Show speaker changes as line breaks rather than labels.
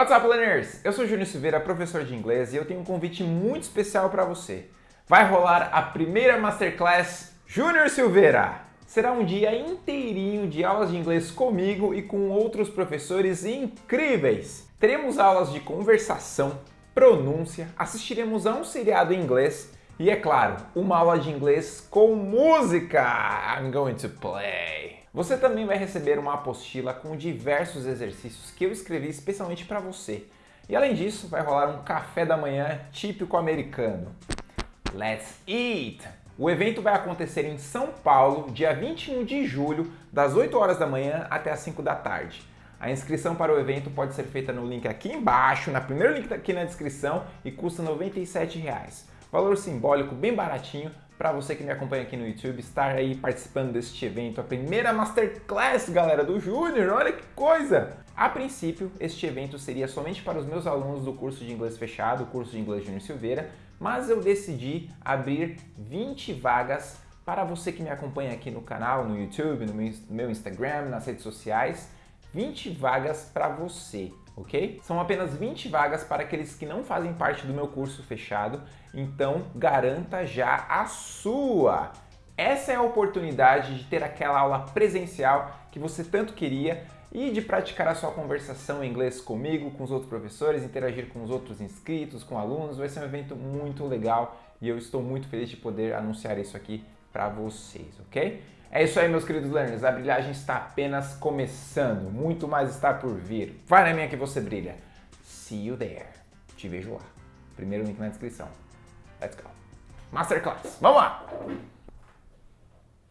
What's up, learners? Eu sou Júnior Silveira, professor de inglês, e eu tenho um convite muito especial para você. Vai rolar a primeira Masterclass Júnior Silveira. Será um dia inteirinho de aulas de inglês comigo e com outros professores incríveis. Teremos aulas de conversação, pronúncia, assistiremos a um seriado em inglês e, é claro, uma aula de inglês com música. I'm going to play. Você também vai receber uma apostila com diversos exercícios que eu escrevi especialmente para você. E além disso, vai rolar um café da manhã típico americano. Let's eat! O evento vai acontecer em São Paulo, dia 21 de julho, das 8 horas da manhã até as 5 da tarde. A inscrição para o evento pode ser feita no link aqui embaixo, na primeiro link aqui na descrição e custa 97 reais. Valor simbólico bem baratinho para você que me acompanha aqui no YouTube estar aí participando deste evento, a primeira Masterclass, galera, do Júnior, olha que coisa! A princípio, este evento seria somente para os meus alunos do curso de inglês fechado, o curso de inglês Júnior Silveira, mas eu decidi abrir 20 vagas para você que me acompanha aqui no canal, no YouTube, no meu Instagram, nas redes sociais, 20 vagas para você ok? São apenas 20 vagas para aqueles que não fazem parte do meu curso fechado, então garanta já a sua! Essa é a oportunidade de ter aquela aula presencial que você tanto queria e de praticar a sua conversação em inglês comigo, com os outros professores, interagir com os outros inscritos, com alunos. Vai ser um evento muito legal e eu estou muito feliz de poder anunciar isso aqui para vocês, ok? É isso aí, meus queridos learners. A brilhagem está apenas começando. Muito mais está por vir. Vai na minha que você brilha. See you there. Te vejo lá. Primeiro link na descrição. Let's go. Masterclass. Vamos lá!